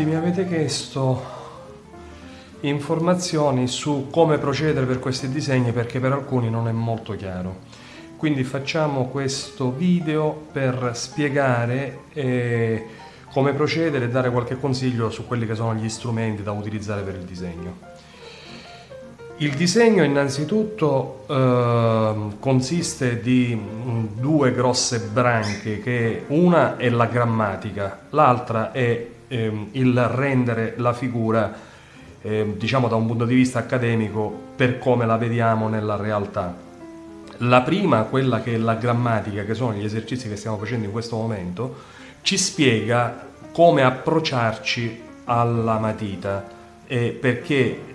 molti mi avete chiesto informazioni su come procedere per questi disegni perché per alcuni non è molto chiaro. Quindi facciamo questo video per spiegare eh, come procedere e dare qualche consiglio su quelli che sono gli strumenti da utilizzare per il disegno. Il disegno innanzitutto eh, consiste di due grosse branche, che una è la grammatica, l'altra è eh, il rendere la figura eh, diciamo da un punto di vista accademico per come la vediamo nella realtà. La prima, quella che è la grammatica, che sono gli esercizi che stiamo facendo in questo momento, ci spiega come approcciarci alla matita, eh, perché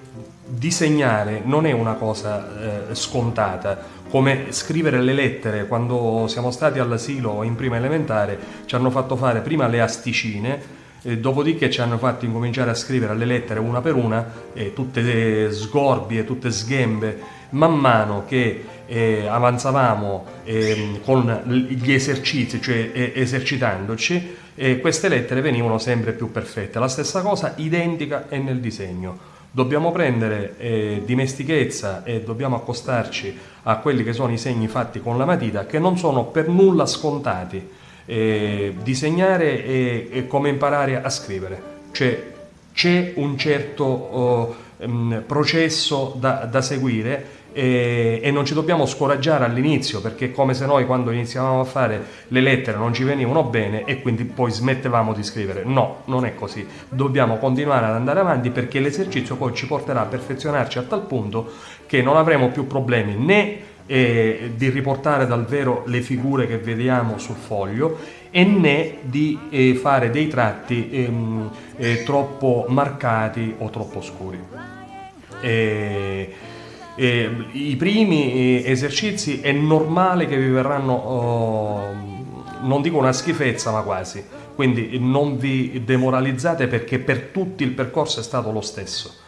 disegnare non è una cosa eh, scontata, come scrivere le lettere quando siamo stati all'asilo in prima elementare ci hanno fatto fare prima le asticine eh, dopodiché ci hanno fatto incominciare a scrivere le lettere una per una, eh, tutte sgorbie, tutte sghembe. Man mano che eh, avanzavamo ehm, con gli esercizi, cioè esercitandoci, queste lettere venivano sempre più perfette. La stessa cosa identica è nel disegno. Dobbiamo prendere eh, dimestichezza e dobbiamo accostarci a quelli che sono i segni fatti con la matita che non sono per nulla scontati eh, disegnare è, è, come imparare a scrivere, cioè c'è un certo oh, um, processo da, da seguire e, e, non ci dobbiamo scoraggiare all'inizio perché come se noi quando iniziavamo a fare le lettere non ci venivano bene e quindi poi smettevamo di scrivere. No, non è così. Dobbiamo continuare ad andare avanti perché l'esercizio poi ci porterà a perfezionarci a tal punto che non avremo più problemi né eh, di riportare dal vero le figure che vediamo sul foglio e né di eh, fare dei tratti ehm, eh, troppo marcati o troppo scuri. I primi eh, esercizi è normale che vi verranno, oh, non dico una schifezza, ma quasi. Quindi non vi demoralizzate perché per tutti il percorso è stato lo stesso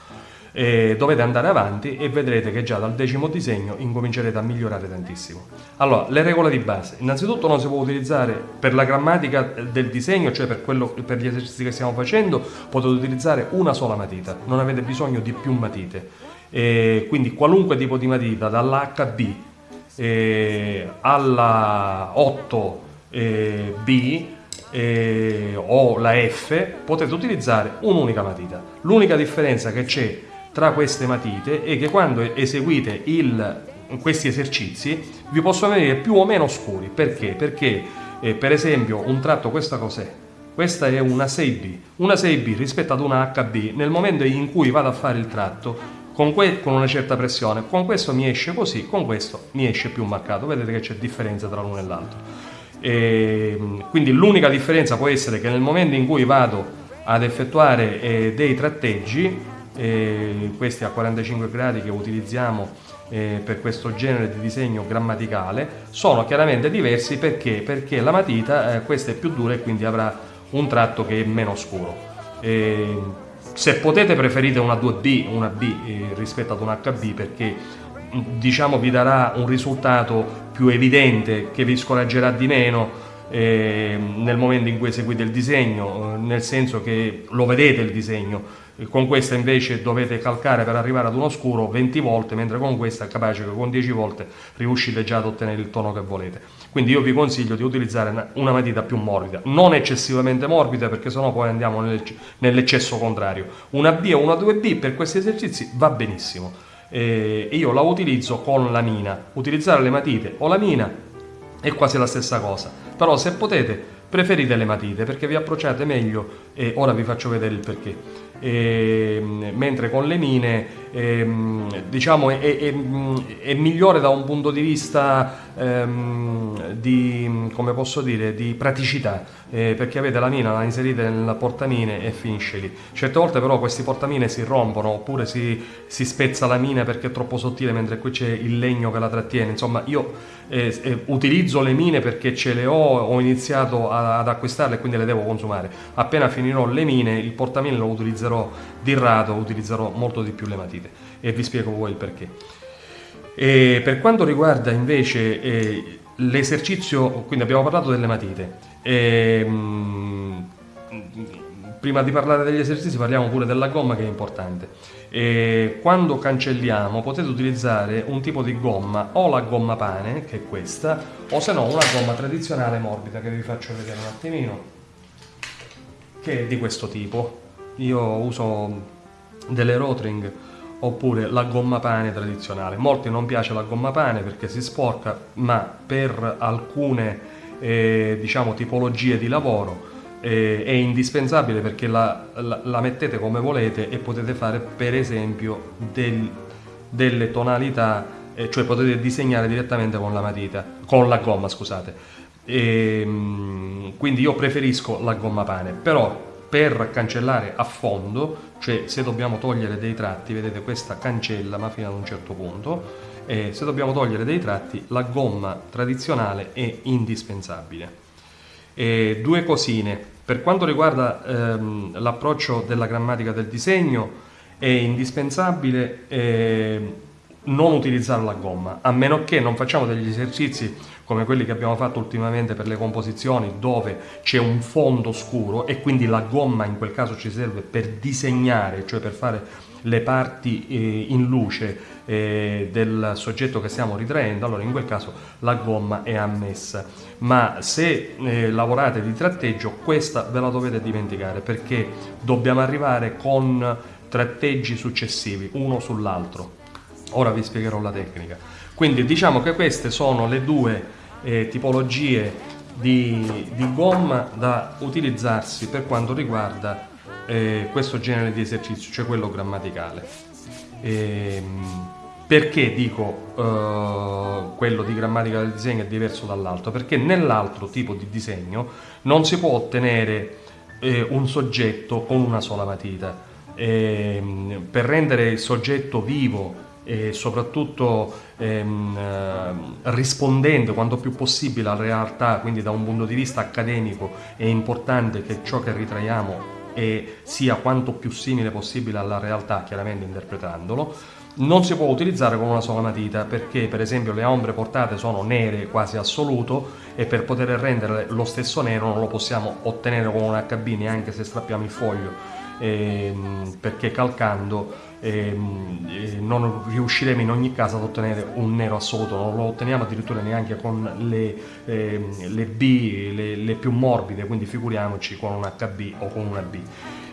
eh, dovete andare avanti e vedrete che già dal decimo disegno incomincerete a migliorare tantissimo. Allora, le regole di base. Innanzitutto non si può utilizzare per la grammatica del disegno, cioè per, quello, per gli esercizi che stiamo facendo, potete utilizzare una sola matita, non avete bisogno di più matite. Eh, quindi qualunque tipo di matita, dall'HB eh, alla 8B eh, o la F, potete utilizzare un'unica matita. L'unica differenza che c'è tra queste matite è che quando eseguite il, questi esercizi vi possono venire più o meno scuri. Perché? Perché eh, per esempio un tratto, questa cos'è? Questa è una 6B. Una 6B rispetto ad una HB, nel momento in cui vado a fare il tratto, con, con, una certa pressione, con questo mi esce così, con questo mi esce più marcato. Vedete che c'è differenza tra l'uno e l'altro. quindi l'unica differenza può essere che nel momento in cui vado ad effettuare eh, dei tratteggi, eh, questi a 45 gradi che utilizziamo eh, per questo genere di disegno grammaticale sono chiaramente diversi perché, perché la matita eh, questa è più dura e quindi avrà un tratto che è meno scuro. se potete preferite una 2B, una B eh, rispetto ad un HB perché diciamo vi darà un risultato più evidente che vi scoraggerà di meno eh, nel momento in cui eseguite il disegno, eh, nel senso che lo vedete il disegno, con questa invece dovete calcare per arrivare ad uno scuro 20 volte, mentre con questa è capace che con 10 volte riuscite già ad ottenere il tono che volete. Quindi io vi consiglio di utilizzare una matita più morbida, non eccessivamente morbida perché sennò poi andiamo nell'eccesso contrario. Una B o una 2B per questi esercizi va benissimo. E io la utilizzo con la mina. Utilizzare le matite o la mina è quasi la stessa cosa, però se potete preferite le matite perché vi approcciate meglio e ora vi faccio vedere il perché e, mentre con le mine ehm, diciamo è, è, è, migliore da un punto di vista ehm, di, dire, di praticità eh, perché avete la mina, la inserite nel portamine e finisce lì. Certe volte però questi portamine si rompono oppure si, si spezza la mina perché è troppo sottile mentre qui c'è il legno che la trattiene. Insomma io eh, eh, utilizzo le mine perché ce le ho, ho iniziato a, ad acquistarle e quindi le devo consumare. Appena finirò le mine il portamine lo utilizzerò di rado, utilizzerò molto di più le matite e vi spiego poi il perché. E per quanto riguarda invece eh, l'esercizio, quindi abbiamo parlato delle matite, e, ehm, prima di parlare degli esercizi parliamo pure della gomma che è importante. E quando cancelliamo potete utilizzare un tipo di gomma o la gomma pane che è questa o se no una gomma tradizionale morbida che vi faccio vedere un attimino che è di questo tipo. Io uso delle Rotring oppure la gomma pane tradizionale. Molti non piace la gomma pane perché si sporca, ma per alcune eh, diciamo tipologie di lavoro eh, è indispensabile perché la, la, la, mettete come volete e potete fare per esempio del, delle tonalità, eh, cioè potete disegnare direttamente con la matita, con la gomma scusate. E, ehm, quindi io preferisco la gomma pane, però per cancellare a fondo, cioè se dobbiamo togliere dei tratti, vedete questa cancella ma fino ad un certo punto, e se dobbiamo togliere dei tratti la gomma tradizionale è indispensabile. E due cosine, per quanto riguarda ehm, l'approccio della grammatica del disegno è indispensabile eh, non utilizzare la gomma, a meno che non facciamo degli esercizi come quelli che abbiamo fatto ultimamente per le composizioni dove c'è un fondo scuro e quindi la gomma in quel caso ci serve per disegnare, cioè per fare le parti eh, in luce eh, del soggetto che stiamo ritraendo, allora in quel caso la gomma è ammessa. Ma se eh, lavorate di tratteggio, questa ve la dovete dimenticare perché dobbiamo arrivare con tratteggi successivi, uno sull'altro. Ora vi spiegherò la tecnica. Quindi diciamo che queste sono le due eh, tipologie di, di, gomma da utilizzarsi per quanto riguarda eh, questo genere di esercizio, cioè quello grammaticale. E, ehm, perché dico uh, quello di grammatica del disegno è diverso dall'altro? Perché nell'altro tipo di disegno non si può ottenere eh, un soggetto con una sola matita. E, ehm, per rendere il soggetto vivo e soprattutto ehm, eh, rispondendo quanto più possibile alla realtà, quindi da un punto di vista accademico è importante che ciò che ritraiamo sia quanto più simile possibile alla realtà, chiaramente interpretandolo, non si può utilizzare con una sola matita perché per esempio le ombre portate sono nere quasi assoluto e per poter rendere lo stesso nero non lo possiamo ottenere con un HB neanche se strappiamo il foglio ehm, perché calcando non riusciremo in ogni caso ad ottenere un nero assoluto, non lo otteniamo addirittura neanche con le, ehm, le B, le, le, più morbide, quindi figuriamoci con un HB o con una B.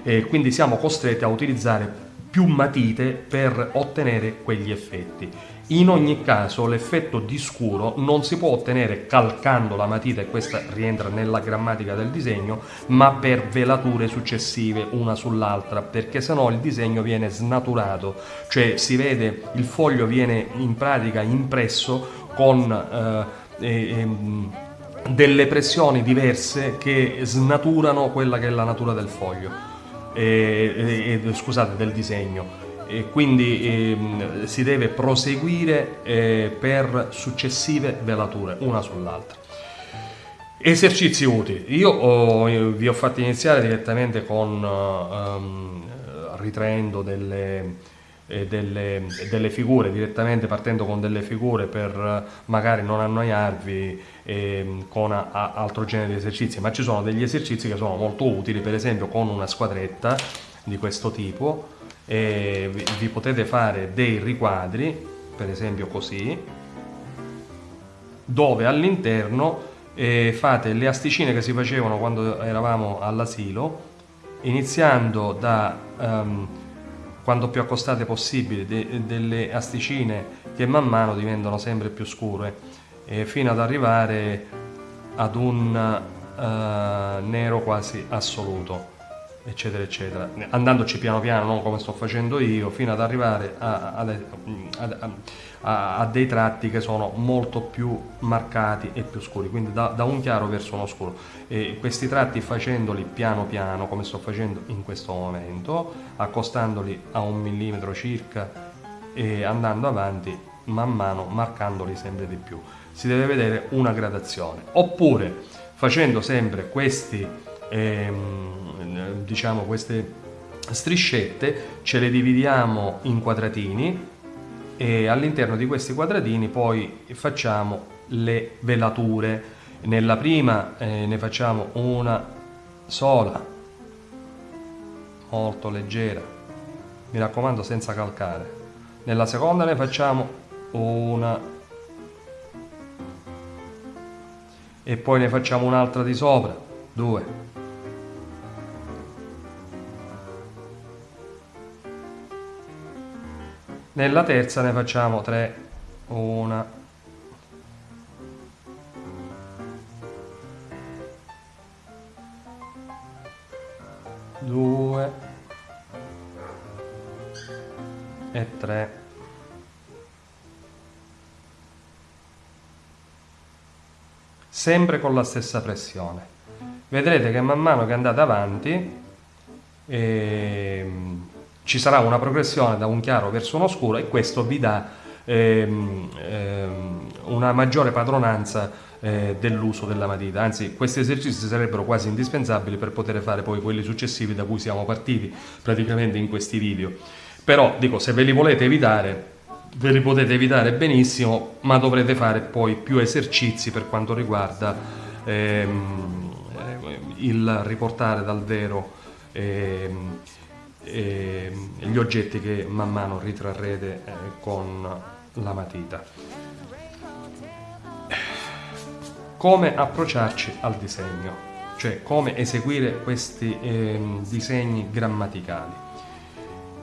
E quindi siamo costretti a utilizzare più matite per ottenere quegli effetti. In ogni caso l'effetto di scuro non si può ottenere calcando la matita e questa rientra nella grammatica del disegno, ma per velature successive una sull'altra, perché sennò il disegno viene snaturato, cioè si vede il foglio viene in pratica impresso con eh, eh, delle pressioni diverse che snaturano quella che è la natura del foglio, eh, scusate, del disegno e quindi eh, si deve proseguire eh, per successive velature, una sull'altra. Esercizi utili. Io ho, vi ho fatto iniziare direttamente con um, ritraendo delle, eh, delle, delle, figure, direttamente partendo con delle figure per magari non annoiarvi eh, con a, a altro genere di esercizi, ma ci sono degli esercizi che sono molto utili, per esempio con una squadretta di questo tipo, e vi, potete fare dei riquadri, per esempio così, dove all'interno eh, fate le asticine che si facevano quando eravamo all'asilo, iniziando da um, quanto più accostate possibile de, delle asticine che man mano diventano sempre più scure, eh, fino ad arrivare ad un uh, nero quasi assoluto eccetera eccetera. Andandoci piano piano non come sto facendo io fino ad arrivare a, a, a, a dei tratti che sono molto più marcati e più scuri quindi da, da un chiaro verso uno scuro. E questi tratti facendoli piano piano come sto facendo in questo momento accostandoli a un millimetro circa e andando avanti man mano marcandoli sempre di più. Si deve vedere una gradazione. Oppure facendo sempre questi ehm, diciamo queste striscette ce le dividiamo in quadratini e all'interno di questi quadratini poi facciamo le velature. Nella prima eh, ne facciamo una sola molto leggera mi raccomando senza calcare. Nella seconda ne facciamo una. E poi ne facciamo un'altra di sopra due nella terza ne facciamo tre. Una. Due. E tre. Sempre con la stessa pressione. Vedrete che man mano che andate avanti ehm, ci sarà una progressione da un chiaro verso uno scuro e questo vi dà ehm, ehm, una maggiore padronanza eh, dell'uso della matita, anzi questi esercizi sarebbero quasi indispensabili per poter fare poi quelli successivi da cui siamo partiti praticamente in questi video. Però dico, se ve li volete evitare, ve li potete evitare benissimo, ma dovrete fare poi più esercizi per quanto riguarda ehm, il riportare dal vero ehm, ehm, gli oggetti che man mano ritrarrete eh, con la matita. come approcciarci al disegno, cioè come eseguire questi eh, disegni grammaticali.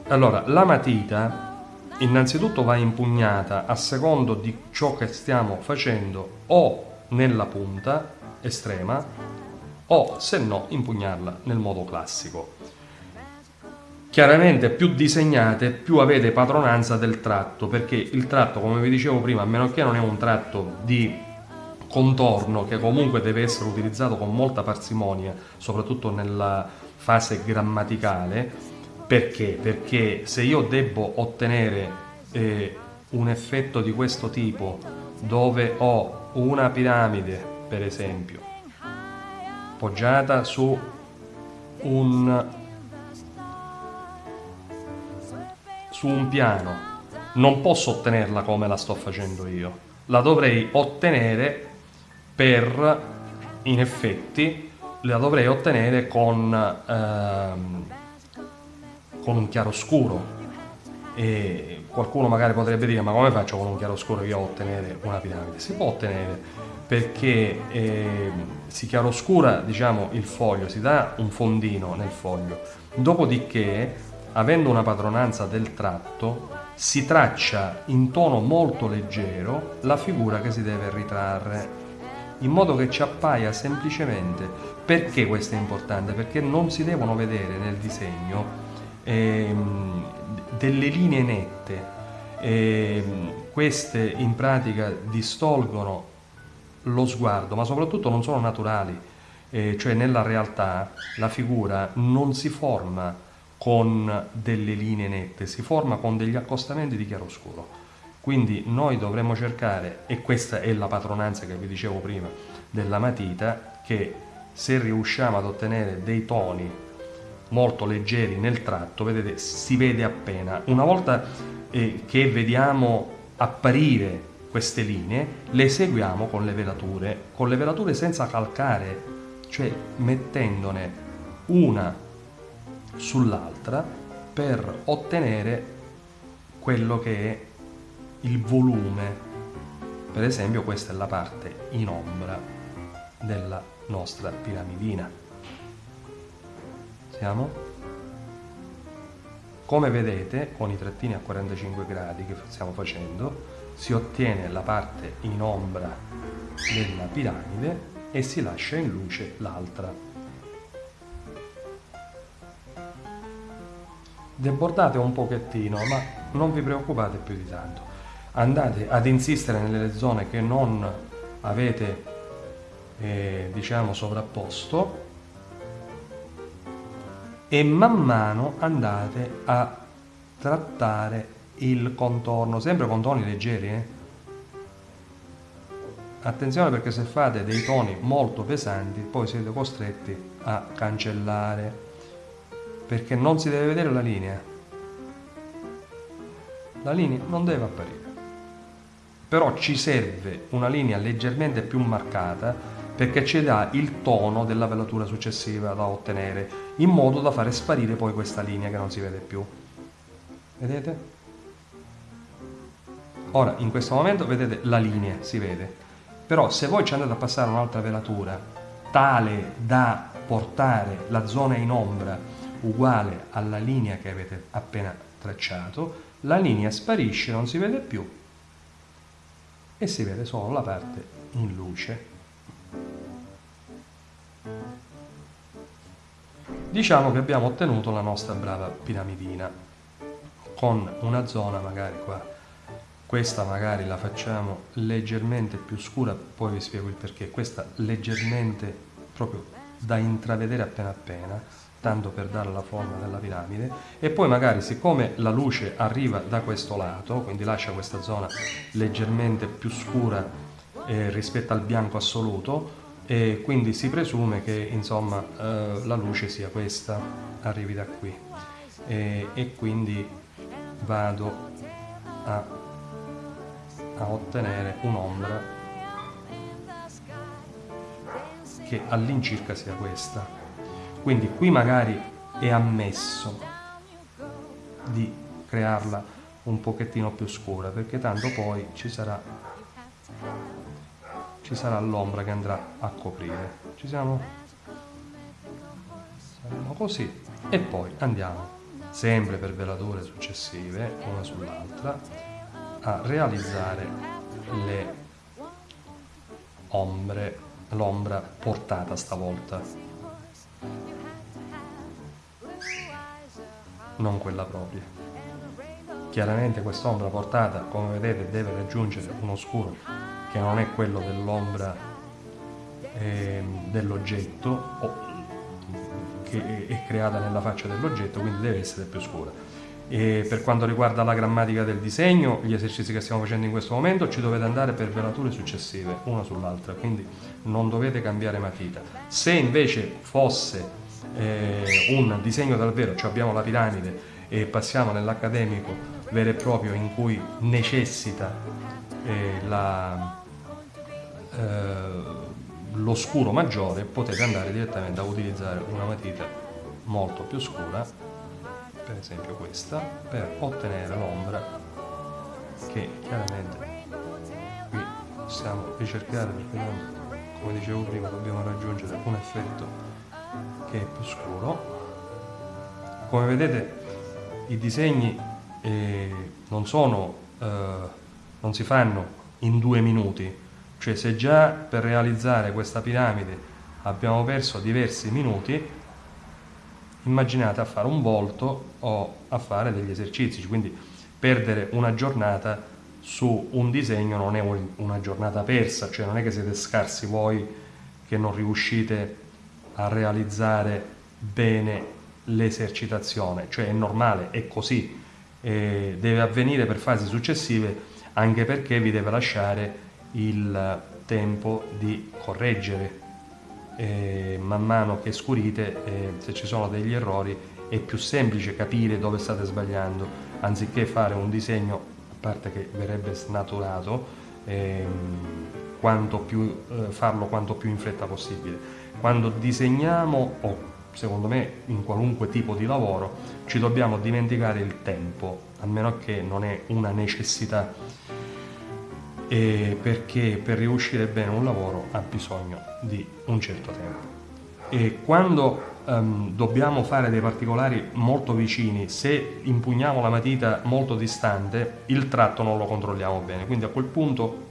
Allora, la matita innanzitutto va impugnata a secondo di ciò che stiamo facendo o nella punta estrema o se no impugnarla nel modo classico. Chiaramente più disegnate più avete padronanza del tratto perché il tratto come vi dicevo prima a meno che non è un tratto di contorno che comunque deve essere utilizzato con molta parsimonia, soprattutto nella fase grammaticale, perché? Perché se io devo ottenere eh, un effetto di questo tipo dove ho una piramide, per esempio, poggiata su un, su un piano, non posso ottenerla come la sto facendo io, la dovrei ottenere per in effetti la dovrei ottenere con, ehm, con un chiaroscuro. E qualcuno magari potrebbe dire ma come faccio con un chiaroscuro io a ottenere una piramide? Si può ottenere perché eh, si chiaroscura diciamo, il foglio, si dà un fondino nel foglio, dopodiché avendo una padronanza del tratto si traccia in tono molto leggero la figura che si deve ritrarre in modo che ci appaia semplicemente. Perché questo è importante? Perché non si devono vedere nel disegno ehm, delle linee nette, ehm, queste in pratica distolgono lo sguardo, ma soprattutto non sono naturali, eh, cioè nella realtà la figura non si forma con delle linee nette, si forma con degli accostamenti di chiaroscuro. Quindi noi dovremmo cercare, e questa è la padronanza che vi dicevo prima della matita, che se riusciamo ad ottenere dei toni molto leggeri nel tratto, vedete, si vede appena. Una volta eh, che vediamo apparire queste linee, le seguiamo con le velature, con le velature senza calcare, cioè mettendone una sull'altra per ottenere quello che è il volume. Per esempio questa è la parte in ombra della nostra piramidina. Siamo? Come vedete, con i trattini a 45 gradi che stiamo facendo, si ottiene la parte in ombra della piramide e si lascia in luce l'altra. Debordate un pochettino, ma non vi preoccupate più di tanto andate ad insistere nelle zone che non avete eh, diciamo sovrapposto e man mano andate a trattare il contorno sempre con toni leggeri eh? attenzione perché se fate dei toni molto pesanti poi siete costretti a cancellare perché non si deve vedere la linea la linea non deve apparire però ci serve una linea leggermente più marcata perché ci dà il tono della velatura successiva da ottenere, in modo da fare sparire poi questa linea che non si vede più. Vedete? Ora, in questo momento, vedete, la linea si vede. Però se voi ci andate a passare un'altra velatura tale da portare la zona in ombra uguale alla linea che avete appena tracciato, la linea sparisce, non si vede più e si vede solo la parte in luce. Diciamo che abbiamo ottenuto la nostra brava piramidina con una zona magari qua. Questa magari la facciamo leggermente più scura poi vi spiego il perché. Questa leggermente proprio da intravedere appena appena tanto per dare la forma della piramide e poi magari siccome la luce arriva da questo lato quindi lascia questa zona leggermente più scura eh, rispetto al bianco assoluto e quindi si presume che insomma eh, la luce sia questa arrivi da qui e, e quindi vado a a ottenere un'ombra che all'incirca sia questa. Quindi qui magari è ammesso di crearla un pochettino più scura perché tanto poi ci sarà sarà l'ombra che andrà a coprire. Ci siamo? Saremo così. E poi andiamo sempre per velature successive una sull'altra a realizzare le ombre, l'ombra portata stavolta, non quella propria. Chiaramente quest'ombra portata, come vedete, deve raggiungere un oscuro che non è quello dell'ombra eh, dell'oggetto che è creata nella faccia dell'oggetto, quindi deve essere più scura. E per quanto riguarda la grammatica del disegno, gli esercizi che stiamo facendo in questo momento, ci dovete andare per velature successive, una sull'altra, quindi non dovete cambiare matita. Se invece fosse eh, un disegno dal vero, cioè abbiamo la piramide e passiamo nell'accademico vero e proprio in cui necessita eh, la, eh, lo scuro maggiore, potete andare direttamente a utilizzare una matita molto più scura per esempio questa, per ottenere l'ombra che chiaramente qui possiamo ricercare perché come dicevo prima, dobbiamo raggiungere un effetto che è più scuro. Come vedete i disegni eh, non sono, eh, non si fanno in due minuti, cioè se già per realizzare questa piramide abbiamo perso diversi minuti, immaginate a fare un volto o a fare degli esercizi, quindi perdere una giornata su un disegno non è una giornata persa, cioè non è che siete scarsi voi che non riuscite a realizzare bene l'esercitazione, cioè è normale, è così, eh, deve avvenire per fasi successive anche perché vi deve lasciare il tempo di correggere eh, man mano che scurite, eh, se ci sono degli errori, è più semplice capire dove state sbagliando, anziché fare un disegno, a parte che verrebbe snaturato, ehm, quanto più, eh, farlo quanto più in fretta possibile. Quando disegniamo, o secondo me in qualunque tipo di lavoro, ci dobbiamo dimenticare il tempo, a meno che non è una necessità eh, perché per riuscire bene un lavoro ha bisogno di un certo tempo. E quando um, dobbiamo fare dei particolari molto vicini, se impugniamo la matita molto distante, il tratto non lo controlliamo bene, quindi a quel punto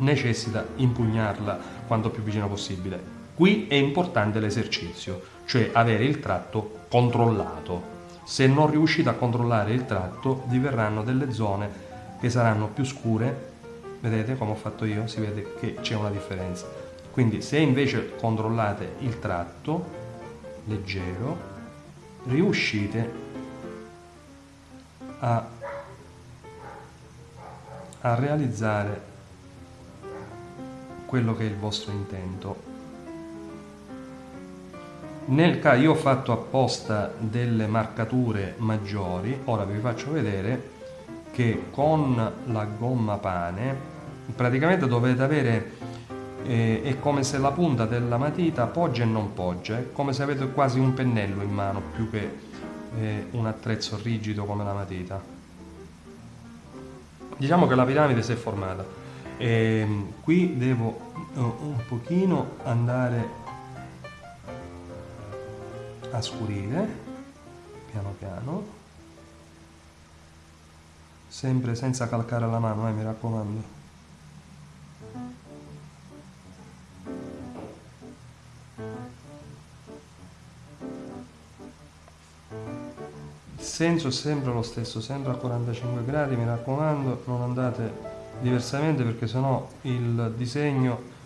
necessita impugnarla quanto più vicino possibile. Qui è importante l'esercizio, cioè avere il tratto controllato. Se non riuscite a controllare il tratto, vi verranno delle zone che saranno più scure vedete come ho fatto io si vede che c'è una differenza. Quindi se invece controllate il tratto leggero riuscite a, a realizzare quello che è il vostro intento. Nel caso io ho fatto apposta delle marcature maggiori ora vi faccio vedere che con la gomma pane praticamente dovete avere eh, è come se la punta della matita poggia e non poggia, è come se avete quasi un pennello in mano più che eh, un attrezzo rigido come la matita. Diciamo che la piramide si è formata. E, ehm, qui devo uh, un pochino andare a scurire, piano piano sempre senza calcare la mano, eh, mi raccomando. Il senso è sempre lo stesso, sempre a 45 gradi, mi raccomando, non andate diversamente perché sennò il disegno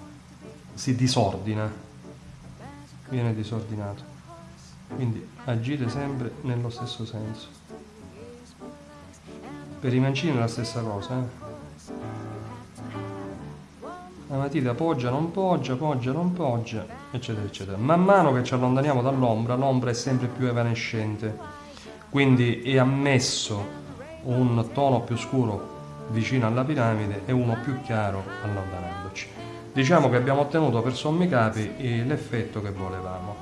si disordina, viene disordinato. Quindi agite sempre nello stesso senso. Per i mancini è la stessa cosa. Eh? La matita poggia, non poggia, poggia, non poggia, eccetera, eccetera. Man mano che ci allontaniamo dall'ombra, l'ombra è sempre più evanescente. Quindi è ammesso un tono più scuro vicino alla piramide e uno più chiaro allontanandoci. Diciamo che abbiamo ottenuto per sommi capi l'effetto che volevamo.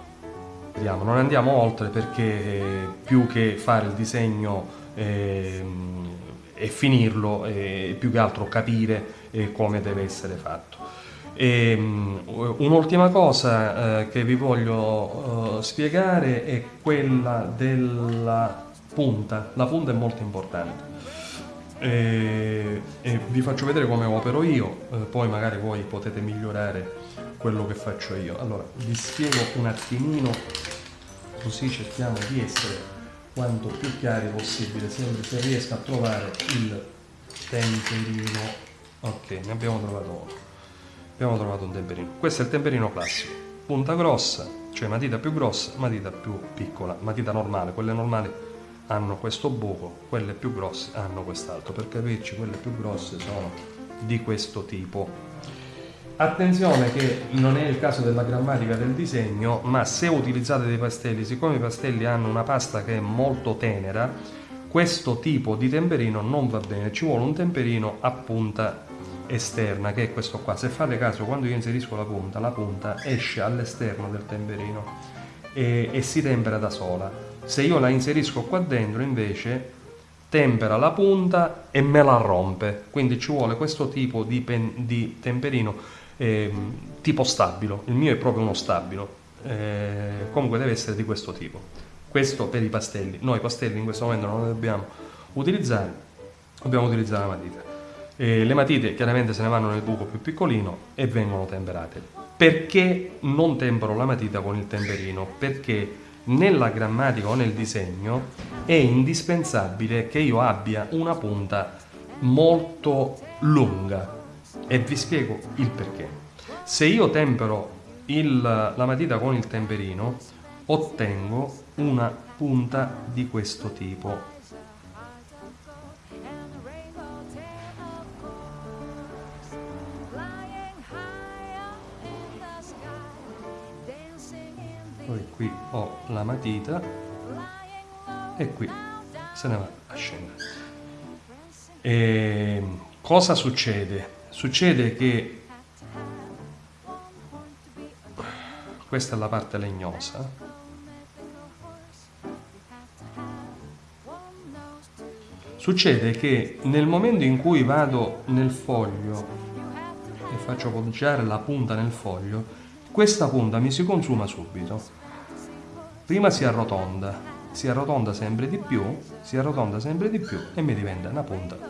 Non andiamo oltre perché eh, più che fare il disegno eh, e finirlo e più che altro capire eh, come deve essere fatto. Um, un'ultima cosa eh, che vi voglio uh, spiegare è quella della punta. La punta è molto importante. E, e vi faccio vedere come opero io, eh, poi magari voi potete migliorare quello che faccio io. Allora, vi spiego un attimino, così cerchiamo di essere quanto più chiari possibile, sempre se riesco a trovare il temperino. Ok, ne abbiamo trovato uno. Abbiamo trovato un temperino. Questo è il temperino classico. Punta grossa, cioè matita più grossa, matita più piccola, matita normale. Quelle normali hanno questo buco, quelle più grosse hanno quest'altro. Per capirci, quelle più grosse sono di questo tipo Attenzione che non è il caso della grammatica del disegno, ma se utilizzate dei pastelli, siccome i pastelli hanno una pasta che è molto tenera, questo tipo di temperino non va bene, ci vuole un temperino a punta esterna, che è questo qua. Se fate caso, quando io inserisco la punta, la punta esce all'esterno del temperino e, e si tempera da sola. Se io la inserisco qua dentro, invece, tempera la punta e me la rompe. Quindi ci vuole questo tipo di, pen, di temperino eh, tipo stabilo, il mio è proprio uno stabilo, eh, comunque deve essere di questo tipo. Questo per i pastelli, noi i pastelli in questo momento non li dobbiamo utilizzare, dobbiamo utilizzare la matita. Eh, le matite chiaramente se ne vanno nel buco più piccolino e vengono temperate. Perché non tempero la matita con il temperino? Perché nella grammatica o nel disegno è indispensabile che io abbia una punta molto lunga e vi spiego il perché. Se io tempero il, la matita con il temperino, ottengo una punta di questo tipo. Poi qui ho la matita e qui se ne va a scendere. E cosa succede? Succede che questa è la parte legnosa. Succede che nel momento in cui vado nel foglio e faccio poggiare la punta nel foglio, questa punta mi si consuma subito. Prima si arrotonda, si arrotonda sempre di più, si arrotonda sempre di più e mi diventa una punta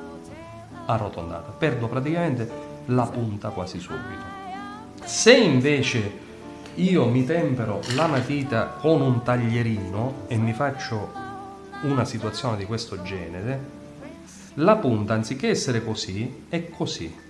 arrotondata. Perdo praticamente la punta quasi subito. Se invece io mi tempero la matita con un taglierino e mi faccio una situazione di questo genere, la punta anziché essere così è così.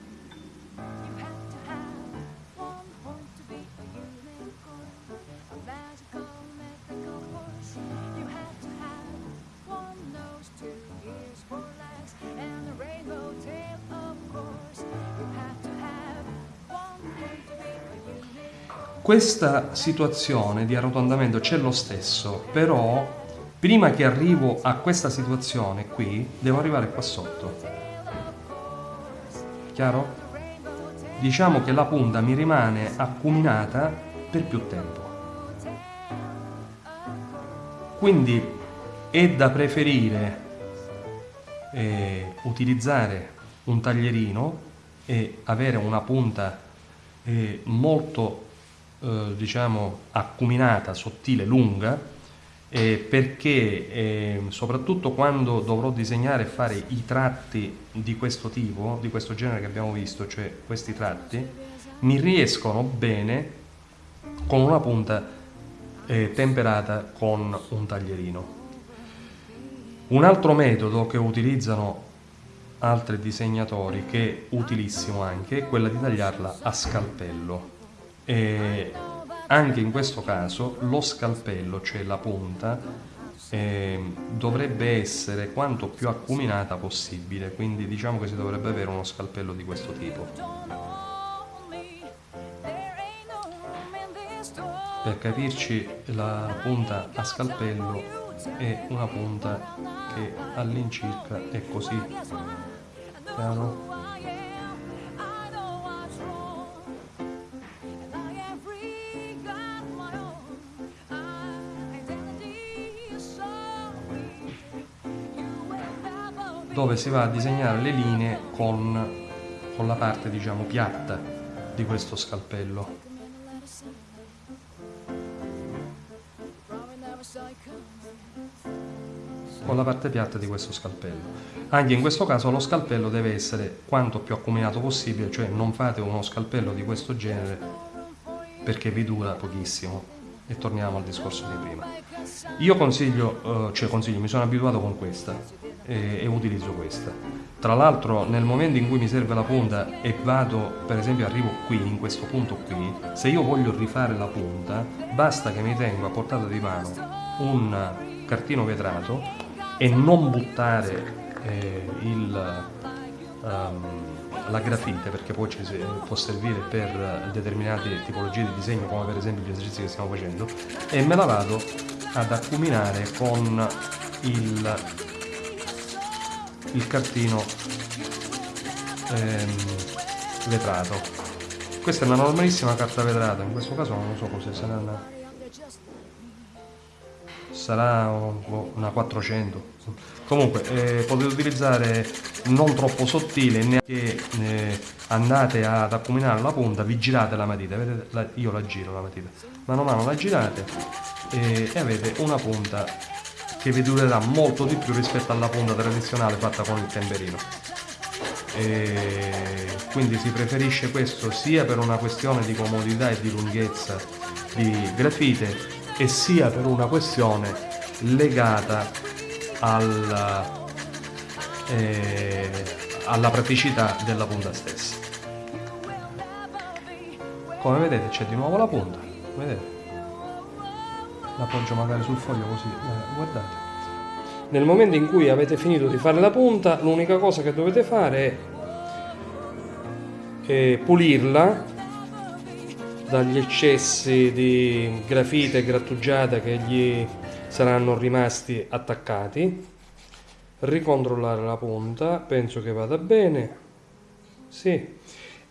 Questa situazione di arrotondamento c'è lo stesso, però prima che arrivo a questa situazione qui, devo arrivare qua sotto. Chiaro? diciamo che la punta mi rimane acuminata per più tempo. Quindi è da preferire eh, utilizzare un taglierino e avere una punta eh, molto eh, diciamo acuminata, sottile, lunga eh, perché eh, soprattutto quando dovrò disegnare e fare i tratti di questo tipo, di questo genere che abbiamo visto, cioè questi tratti, mi riescono bene con una punta eh, temperata con un taglierino. Un altro metodo che utilizzano altri disegnatori, che è utilissimo anche, è quella di tagliarla a scalpello. E anche in questo caso lo scalpello, cioè la punta, eh, dovrebbe essere quanto più acuminata possibile, quindi diciamo che si dovrebbe avere uno scalpello di questo tipo. Per capirci la punta a scalpello è una punta che all'incirca è così. Chiaro? Dove si va a disegnare le linee con, con la parte diciamo piatta di questo scalpello. con la parte piatta di questo scalpello. Anche in questo caso lo scalpello deve essere quanto più accuminato possibile, cioè non fate uno scalpello di questo genere perché vi dura pochissimo. E torniamo al discorso di prima. Io consiglio, eh, cioè consiglio, mi sono abituato con questa, e, utilizzo questa. Tra l'altro nel momento in cui mi serve la punta e vado, per esempio arrivo qui, in questo punto qui, se io voglio rifare la punta, basta che mi tengo a portata di mano un cartino vetrato e non buttare eh, il, um, la grafite perché poi ci, può servire per determinate tipologie di disegno come per esempio gli esercizi che stiamo facendo e me la vado ad accuminare con il il cartino ehm, vetrato. Questa è una normalissima carta vetrata in questo caso non so cos'è sarà una, sarà una 400 comunque eh, potete utilizzare non troppo sottile neanche eh, andate ad accuminare la punta vi girate la matita vedete la, io la giro la matita. Mano a mano la girate eh, e avete una punta che vi durerà molto di più rispetto alla punta tradizionale fatta con il temperino e quindi si preferisce questo sia per una questione di comodità e di lunghezza di grafite e sia per una questione legata al, eh, alla praticità della punta stessa. Come vedete c'è di nuovo la punta vedete l'appoggio magari sul foglio così eh, guardate. Nel momento in cui avete finito di fare la punta l'unica cosa che dovete fare è, è pulirla dagli eccessi di grafite e grattugiata che gli saranno rimasti attaccati ricontrollare la punta penso che vada bene sì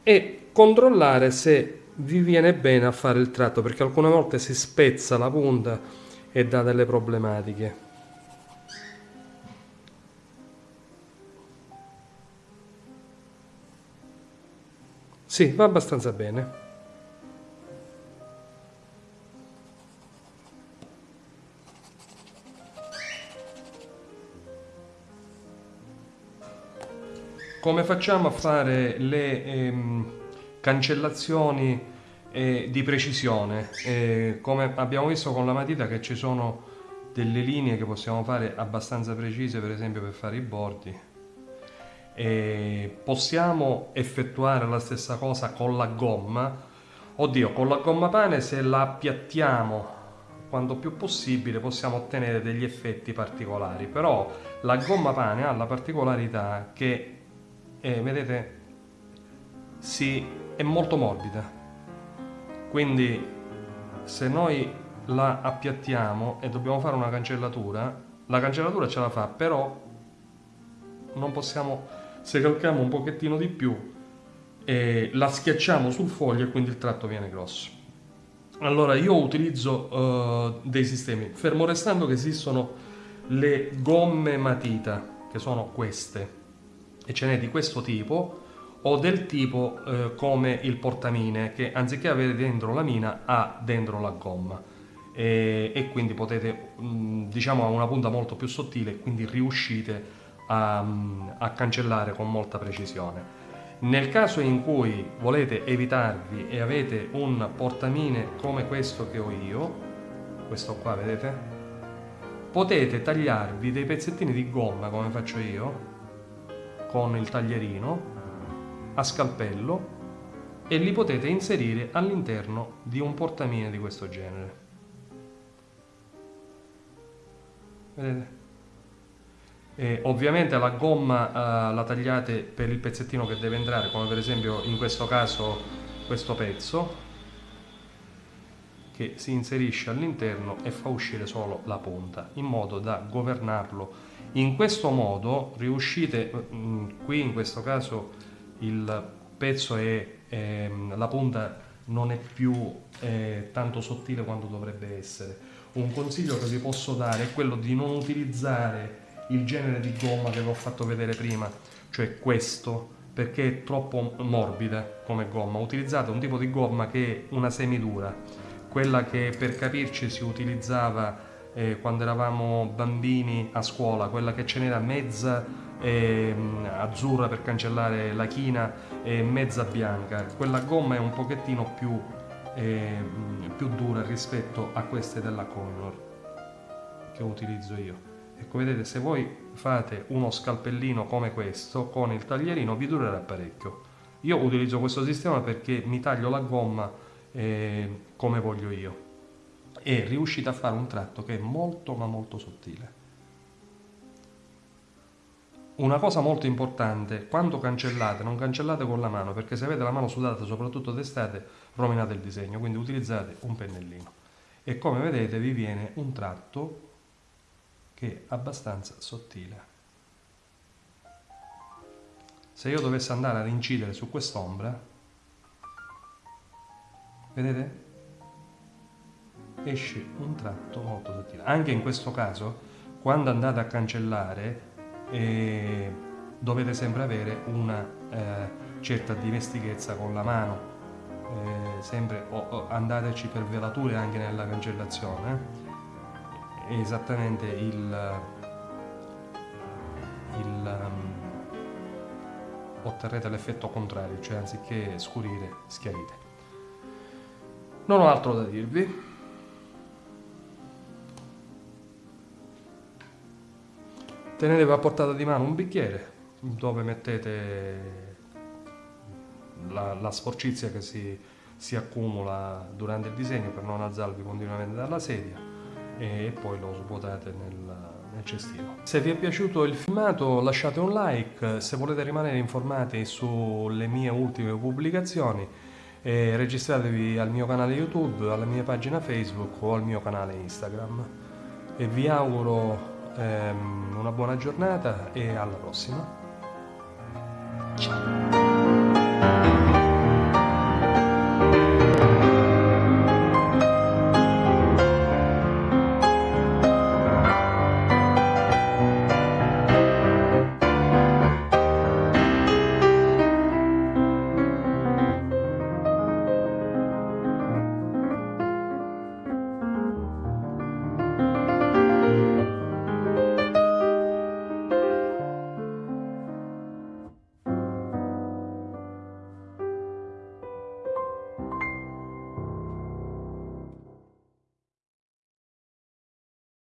e controllare se vi viene bene a fare il tratto perché alcune volte si spezza la punta e dà delle problematiche. Sì, va abbastanza bene. Come facciamo a fare le... Ehm, cancellazioni eh, di precisione. Eh, come abbiamo visto con la matita che ci sono delle linee che possiamo fare abbastanza precise, per esempio per fare i bordi. E possiamo effettuare la stessa cosa con la gomma. Oddio, con la gomma pane se la appiattiamo quanto più possibile possiamo ottenere degli effetti particolari, però la gomma pane ha la particolarità che, eh, vedete, si è molto morbida quindi se noi la appiattiamo e dobbiamo fare una cancellatura la cancellatura ce la fa però non possiamo se calchiamo un pochettino di più e la schiacciamo sul foglio e quindi il tratto viene grosso. Allora io utilizzo uh, dei sistemi, fermo restando che esistono le gomme matita, che sono queste, e ce n'è di questo tipo, o del tipo eh, come il portamine, che anziché avere dentro la mina ha dentro la gomma. E, e quindi potete, mh, diciamo, ha una punta molto più sottile, quindi riuscite a, a cancellare con molta precisione. Nel caso in cui volete evitarvi e avete un portamine come questo che ho io, questo qua vedete, potete tagliarvi dei pezzettini di gomma come faccio io con il taglierino a scalpello e li potete inserire all'interno di un portamine di questo genere. Vedete? E ovviamente la gomma uh, la tagliate per il pezzettino che deve entrare, come per esempio in questo caso questo pezzo, che si inserisce all'interno e fa uscire solo la punta, in modo da governarlo. In questo modo riuscite, mh, mm, qui in questo caso il pezzo è, è la punta non è più eh, tanto sottile quanto dovrebbe essere. Un consiglio che vi posso dare è quello di non utilizzare il genere di gomma che vi ho fatto vedere prima, cioè questo, perché è troppo morbida come gomma. Utilizzate un tipo di gomma che è una semidura, quella che per capirci si utilizzava eh, quando eravamo bambini a scuola, quella che ce n'era mezza azzurra per cancellare la china e mezza bianca. Quella gomma è un pochettino più, eh, più dura rispetto a queste della Connor che utilizzo io. Ecco, vedete, se voi fate uno scalpellino come questo, con il taglierino, vi durerà parecchio. Io utilizzo questo sistema perché mi taglio la gomma eh, come voglio io e riuscite a fare un tratto che è molto ma molto sottile. Una cosa molto importante, quando cancellate, non cancellate con la mano, perché se avete la mano sudata, soprattutto d'estate, rovinate il disegno, quindi utilizzate un pennellino. E come vedete vi viene un tratto che è abbastanza sottile. Se io dovessi andare ad incidere su quest'ombra, vedete? Esce un tratto molto sottile. Anche in questo caso, quando andate a cancellare, eh, dovete sempre avere una eh, certa dimestichezza con la mano. Eh, sempre o, o andateci per velature anche nella cancellazione è esattamente il, il um, otterrete l'effetto contrario, cioè anziché scurire, schiarite. Non ho altro da dirvi. Tenetevi a portata di mano un bicchiere. Dove mettete la, la sporcizia che si, si accumula durante il disegno per non alzarvi continuamente dalla sedia e poi lo svuotate nel, nel cestino. Se vi è piaciuto il filmato lasciate un like, se volete rimanere informati sulle mie ultime pubblicazioni eh, registratevi al mio canale YouTube, alla mia pagina Facebook o al mio canale Instagram. E vi auguro ehm, una buona giornata e alla prossima. Ciao!